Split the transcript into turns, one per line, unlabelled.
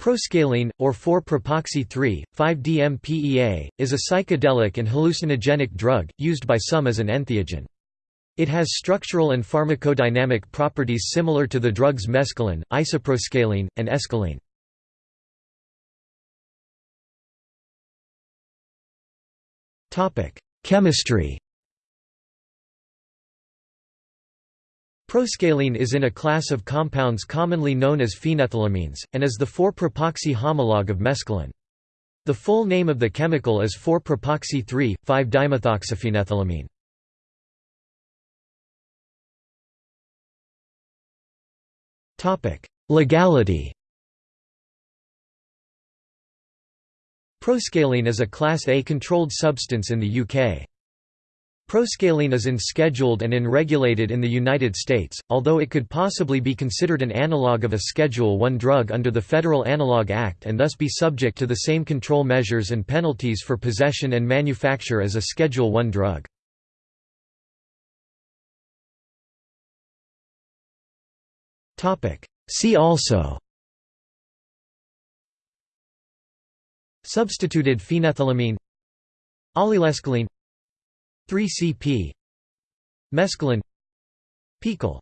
Proscaline, or 4-propoxy-3, 5-DMPEA, is a psychedelic and hallucinogenic drug, used by some as an entheogen. It has structural and pharmacodynamic properties similar to the drugs mescaline, isoproscaline, and escaline. Chemistry Proscaline is in a class of compounds commonly known as phenethylamines, and is the 4-propoxy homologue of mescaline. The full name of the chemical is 4-propoxy 3,5-dimethoxyphenethylamine. Legality Proscaline is a Class A controlled substance in the UK. Proscaline is unscheduled and unregulated in the United States, although it could possibly be considered an analogue of a Schedule I drug under the Federal Analog Act and thus be subject to the same control measures and penalties for possession and manufacture as a Schedule I drug. See also Substituted phenethylamine Allylescaline 3C-P Mescaline. Pickle